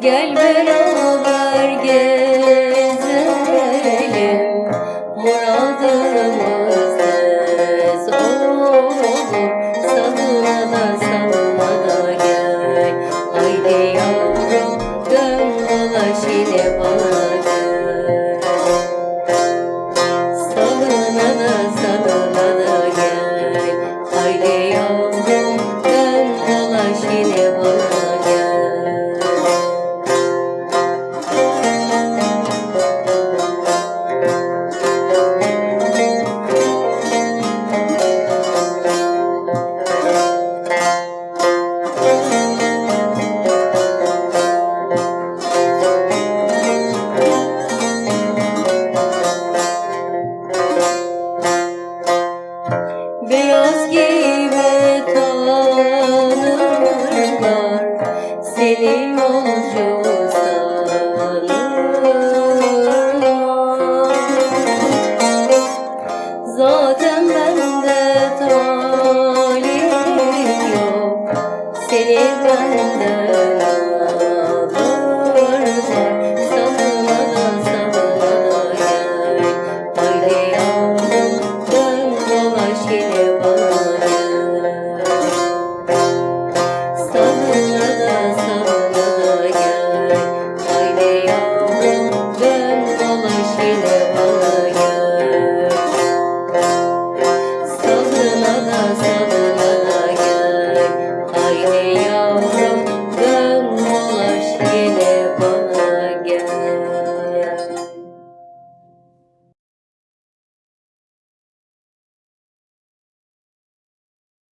Gel beraber gezelim Muradımız tez olur. Salına gel Haydi yavrum dön dolaş Beyaz giyme tanırlar Seni yolcu sanırlar Zaten bende talih yok. Seni benden